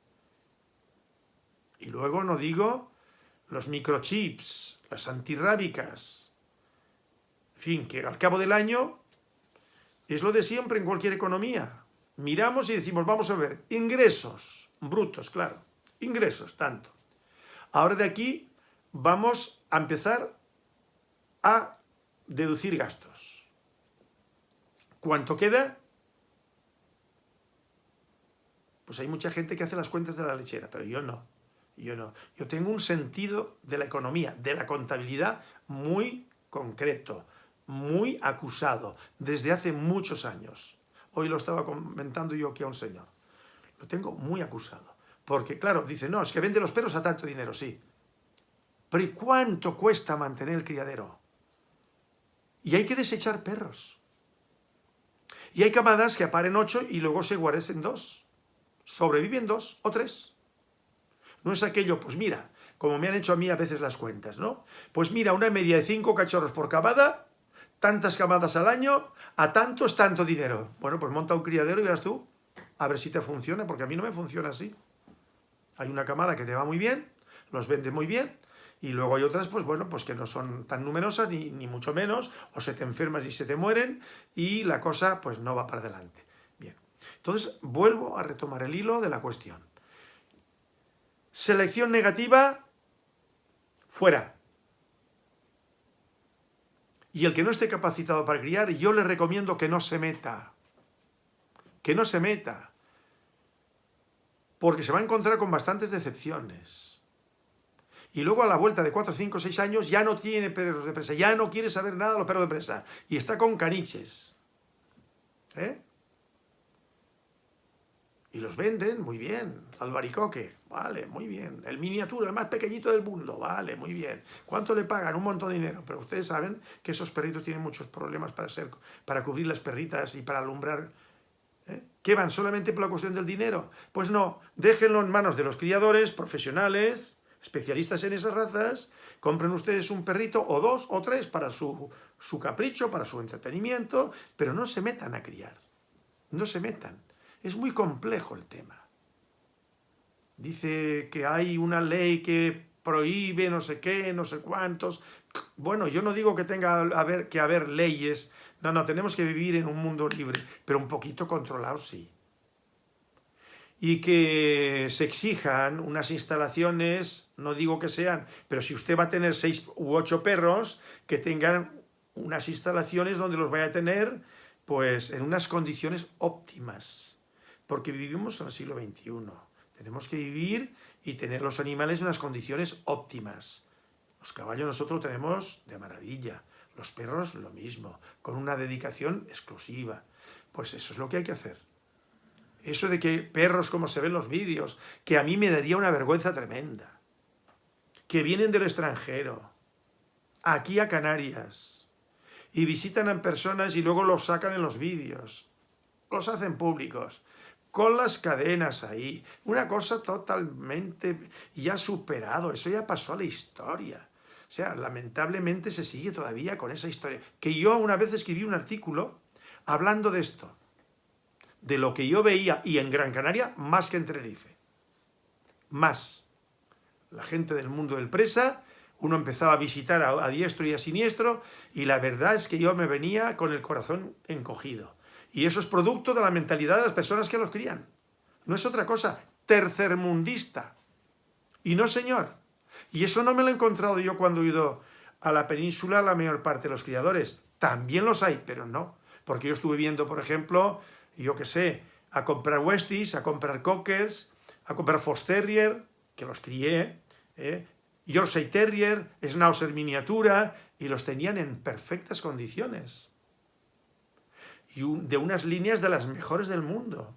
Y luego no digo los microchips, las antirrábicas. En fin, que al cabo del año es lo de siempre en cualquier economía. Miramos y decimos, vamos a ver, ingresos brutos, claro, ingresos, tanto. Ahora de aquí vamos a empezar a deducir gastos. ¿Cuánto queda? Pues hay mucha gente que hace las cuentas de la lechera, pero yo no. Yo no. Yo tengo un sentido de la economía, de la contabilidad muy concreto, muy acusado, desde hace muchos años. Hoy lo estaba comentando yo aquí a un señor. Lo tengo muy acusado. Porque, claro, dice, no, es que vende los perros a tanto dinero, sí. Pero ¿y cuánto cuesta mantener el criadero? Y hay que desechar perros. Y hay camadas que aparen ocho y luego se guarecen dos. Sobreviven dos o tres. No es aquello, pues mira, como me han hecho a mí a veces las cuentas, ¿no? Pues mira, una media de cinco cachorros por camada, tantas camadas al año, a tanto es tanto dinero. Bueno, pues monta un criadero y verás tú, a ver si te funciona, porque a mí no me funciona así. Hay una camada que te va muy bien, los vende muy bien, y luego hay otras, pues bueno, pues que no son tan numerosas, ni, ni, mucho menos, o se te enfermas y se te mueren, y la cosa pues no va para adelante. Bien, entonces vuelvo a retomar el hilo de la cuestión. Selección negativa, fuera. Y el que no esté capacitado para criar, yo le recomiendo que no se meta. Que no se meta. Porque se va a encontrar con bastantes decepciones y luego a la vuelta de 4, 5, 6 años ya no tiene perros de presa, ya no quiere saber nada de los perros de presa y está con caniches. ¿Eh? Y los venden, muy bien. Albaricoque, vale, muy bien. El miniatura, el más pequeñito del mundo, vale, muy bien. ¿Cuánto le pagan? Un montón de dinero. Pero ustedes saben que esos perritos tienen muchos problemas para, ser, para cubrir las perritas y para alumbrar. ¿eh? ¿Qué van? ¿Solamente por la cuestión del dinero? Pues no, déjenlo en manos de los criadores profesionales, especialistas en esas razas, compren ustedes un perrito o dos o tres para su, su capricho, para su entretenimiento, pero no se metan a criar. No se metan. Es muy complejo el tema. Dice que hay una ley que prohíbe no sé qué, no sé cuántos. Bueno, yo no digo que tenga que haber leyes. No, no, tenemos que vivir en un mundo libre, pero un poquito controlado sí. Y que se exijan unas instalaciones, no digo que sean, pero si usted va a tener seis u ocho perros, que tengan unas instalaciones donde los vaya a tener pues en unas condiciones óptimas porque vivimos en el siglo XXI. Tenemos que vivir y tener los animales en unas condiciones óptimas. Los caballos nosotros tenemos de maravilla, los perros lo mismo, con una dedicación exclusiva. Pues eso es lo que hay que hacer. Eso de que perros como se ven en los vídeos, que a mí me daría una vergüenza tremenda, que vienen del extranjero, aquí a Canarias, y visitan a personas y luego los sacan en los vídeos, los hacen públicos, con las cadenas ahí. Una cosa totalmente ya superado, eso ya pasó a la historia. O sea, lamentablemente se sigue todavía con esa historia. Que yo una vez escribí un artículo hablando de esto, de lo que yo veía, y en Gran Canaria, más que en Tenerife. Más. La gente del mundo del presa, uno empezaba a visitar a, diestro y a siniestro, y la verdad es que yo me venía con el corazón encogido y eso es producto de la mentalidad de las personas que los crían. No es otra cosa, tercermundista. Y no, señor. Y eso no me lo he encontrado yo cuando he ido a la península la mayor parte de los criadores. También los hay, pero no. Porque yo estuve viendo, por ejemplo, yo qué sé, a comprar Westies, a comprar Cockers, a comprar Fox Terrier, que los crié, ¿eh? Yorkshire Terrier, Schnauzer miniatura, y los tenían en perfectas condiciones y de unas líneas de las mejores del mundo.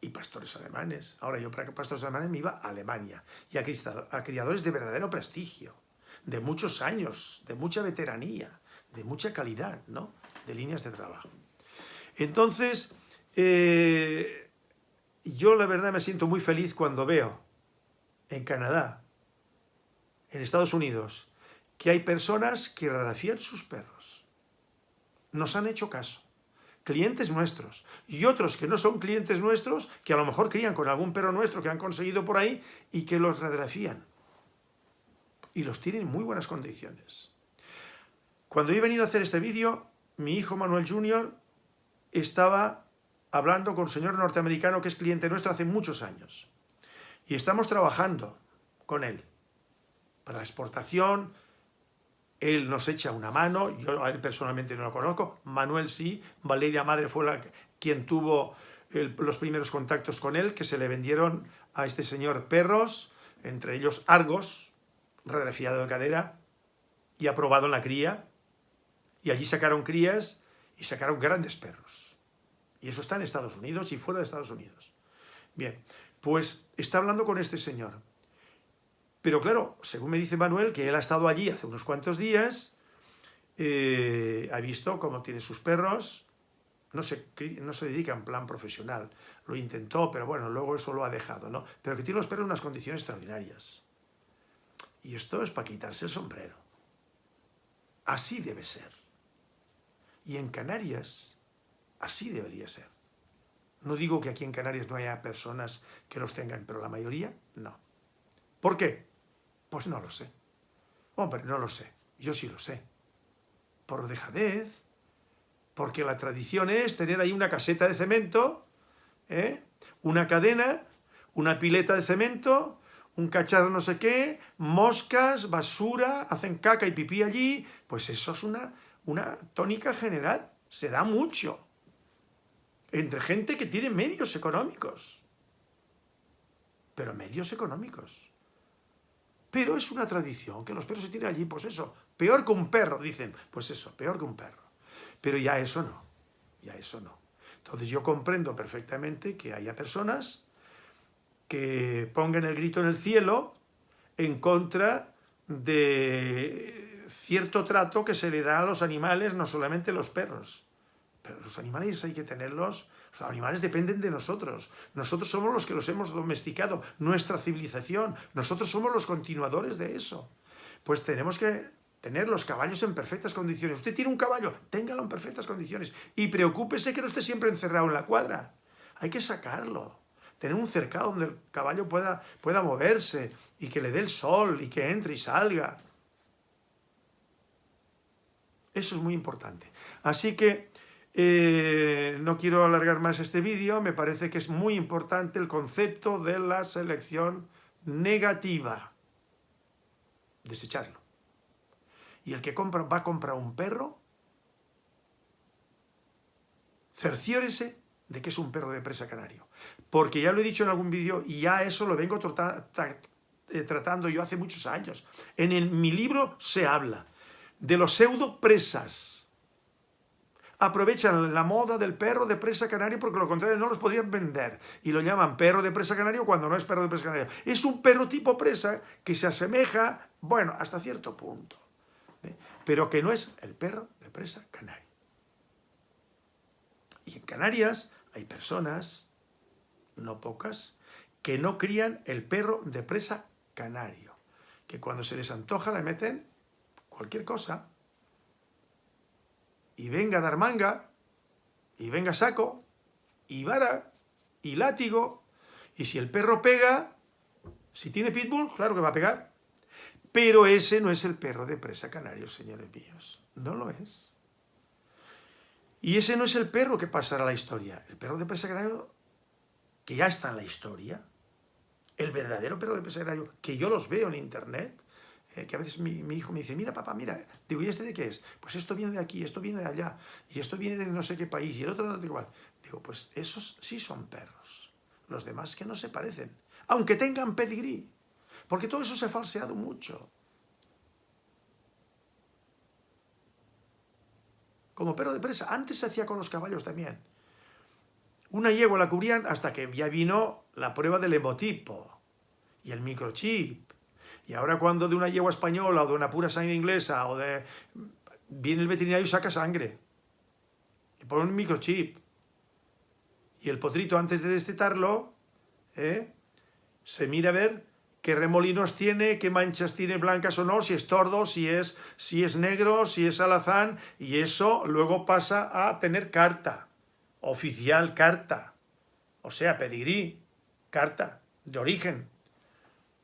Y pastores alemanes. Ahora yo para pastores alemanes me iba a Alemania y a, a criadores de verdadero prestigio, de muchos años, de mucha veteranía, de mucha calidad, ¿no? De líneas de trabajo. Entonces, eh, yo la verdad me siento muy feliz cuando veo en Canadá, en Estados Unidos, que hay personas que radiografían sus perros nos han hecho caso. Clientes nuestros. Y otros que no son clientes nuestros, que a lo mejor crían con algún perro nuestro que han conseguido por ahí y que los radiografían. Y los tienen en muy buenas condiciones. Cuando he venido a hacer este vídeo, mi hijo Manuel Jr. estaba hablando con un señor norteamericano que es cliente nuestro hace muchos años. Y estamos trabajando con él para la exportación, él nos echa una mano, yo él personalmente no lo conozco, Manuel sí, Valeria Madre fue la, quien tuvo los primeros contactos con él, que se le vendieron a este señor perros, entre ellos Argos, radiografiado de cadera, y aprobado en la cría, y allí sacaron crías y sacaron grandes perros. Y eso está en Estados Unidos y fuera de Estados Unidos. Bien, pues está hablando con este señor. Pero claro, según me dice Manuel, que él ha estado allí hace unos cuantos días, eh, ha visto cómo tiene sus perros, no se, no se dedica en plan profesional, lo intentó, pero bueno, luego eso lo ha dejado, ¿no? Pero que tiene los perros en unas condiciones extraordinarias. Y esto es para quitarse el sombrero. Así debe ser. Y en Canarias, así debería ser. No digo que aquí en Canarias no haya personas que los tengan, pero la mayoría no. ¿Por qué? Pues no lo sé. Hombre, no lo sé. Yo sí lo sé. Por dejadez, porque la tradición es tener ahí una caseta de cemento, ¿eh? una cadena, una pileta de cemento, un cacharro no sé qué, moscas, basura, hacen caca y pipí allí, pues eso es una, una tónica general, se da mucho, entre gente que tiene medios económicos, pero medios económicos. Pero es una tradición, que los perros se tiren allí, pues eso, peor que un perro, dicen, pues eso, peor que un perro. Pero ya eso no, ya eso no. Entonces yo comprendo perfectamente que haya personas que pongan el grito en el cielo en contra de cierto trato que se le da a los animales, no solamente los perros. Pero los animales hay que tenerlos, los animales dependen de nosotros. Nosotros somos los que los hemos domesticado, nuestra civilización. Nosotros somos los continuadores de eso. Pues tenemos que tener los caballos en perfectas condiciones. Usted tiene un caballo, téngalo en perfectas condiciones. Y preocúpese que no esté siempre encerrado en la cuadra. Hay que sacarlo. Tener un cercado donde el caballo pueda, pueda moverse y que le dé el sol y que entre y salga. Eso es muy importante. Así que eh, no quiero alargar más este vídeo, me parece que es muy importante el concepto de la selección negativa. Desecharlo. Y el que compra, va a comprar un perro, cerciórese de que es un perro de presa canario. Porque ya lo he dicho en algún vídeo y ya eso lo vengo eh, tratando yo hace muchos años. En mi libro se habla de los pseudo presas aprovechan la moda del perro de presa canario porque lo contrario no los podrían vender. Y lo llaman perro de presa canario cuando no es perro de presa canario. Es un perro tipo presa que se asemeja, bueno, hasta cierto punto. ¿eh? Pero que no es el perro de presa canario. Y en Canarias hay personas, no pocas, que no crían el perro de presa canario. Que cuando se les antoja le meten cualquier cosa y venga a dar manga, y venga saco, y vara, y látigo, y si el perro pega, si tiene pitbull, claro que va a pegar. Pero ese no es el perro de presa canario, señores míos. No lo es. Y ese no es el perro que pasará a la historia. El perro de presa canario, que ya está en la historia, el verdadero perro de presa canario, que yo los veo en internet, eh, que a veces mi, hijo me dice, mira papá, mira, digo, ¿y este de qué es? Pues esto viene de aquí, esto viene de allá, y esto viene de no sé qué país, y el otro de igual. Digo, pues esos sí son perros, los demás que no se parecen, aunque tengan pedigrí, porque todo eso se ha falseado mucho. Como perro de presa, antes se hacía con los caballos también. Una yegua la cubrían hasta que ya vino la prueba del hemotipo y el microchip y ahora cuando de una yegua española o de una pura sangre inglesa o de... Viene el veterinario y saca sangre. Y pone un microchip. Y el potrito antes de destetarlo, ¿eh? se mira a ver qué remolinos tiene, qué manchas tiene blancas o no, si es tordo, si es, si es negro, si es alazán, y eso luego pasa a tener carta, oficial carta, o sea, pedigrí, carta de origen.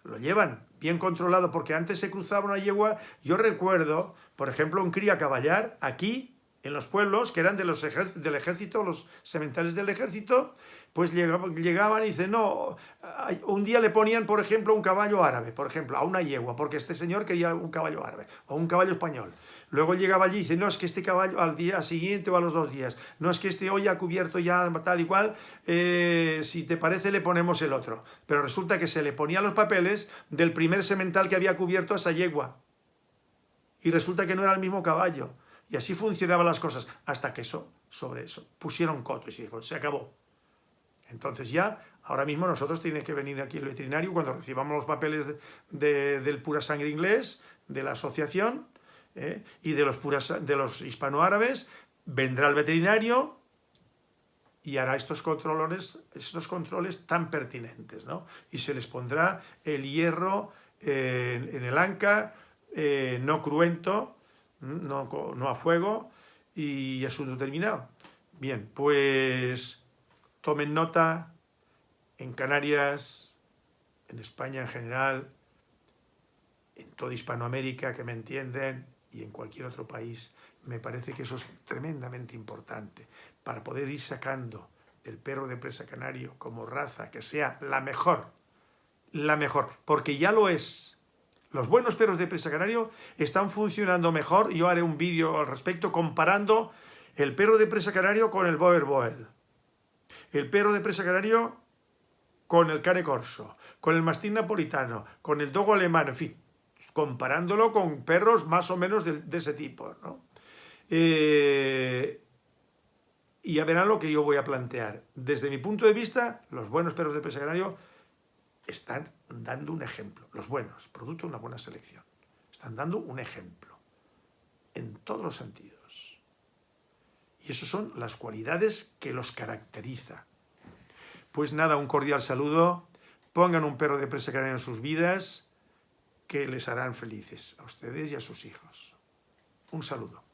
Lo llevan bien controlado, porque antes se cruzaba una yegua, yo recuerdo, por ejemplo, un cría caballar aquí, en los pueblos, que eran de los del ejército, los sementales del ejército, pues llegaban, llegaban y dicen, no, un día le ponían, por ejemplo, un caballo árabe, por ejemplo, a una yegua, porque este señor quería un caballo árabe, o un caballo español. Luego llegaba allí y dice, no, es que este caballo al día siguiente o a los dos días, no es que este hoy ha cubierto ya tal y cual, eh, si te parece le ponemos el otro. Pero resulta que se le ponía los papeles del primer semental que había cubierto a esa yegua. Y resulta que no era el mismo caballo. Y así funcionaban las cosas, hasta que eso, sobre eso, pusieron coto y se dijo, se acabó. Entonces ya, ahora mismo nosotros tiene que venir aquí el veterinario cuando recibamos los papeles del pura sangre inglés, de la asociación, ¿eh? y de los, puras, de los hispanoárabes, vendrá el veterinario y hará estos controles, estos controles tan pertinentes, ¿no? Y se les pondrá el hierro eh, en el anca, eh, no cruento, no, no, a fuego, y asunto terminado. Bien, pues tomen nota, en Canarias, en España en general, en toda Hispanoamérica que me entienden, y en cualquier otro país, me parece que eso es tremendamente importante para poder ir sacando el perro de presa canario como raza que sea la mejor, la mejor, porque ya lo es. Los buenos perros de presa canario están funcionando mejor, yo haré un vídeo al respecto comparando el perro de presa canario con el Boer Boel, el perro de presa canario con el cane corso, con el mastín napolitano, con el dogo alemán, en fin, comparándolo con perros más o menos de, ese tipo. ¿no? Eh, y ya verán lo que yo voy a plantear. Desde mi punto de vista, los buenos perros de presa canario están dando un ejemplo. Los buenos, producto de una buena selección. Están dando un ejemplo. En todos los sentidos. Y esas son las cualidades que los caracteriza. Pues nada, un cordial saludo. Pongan un perro de presa canaria en sus vidas que les harán felices a ustedes y a sus hijos. Un saludo.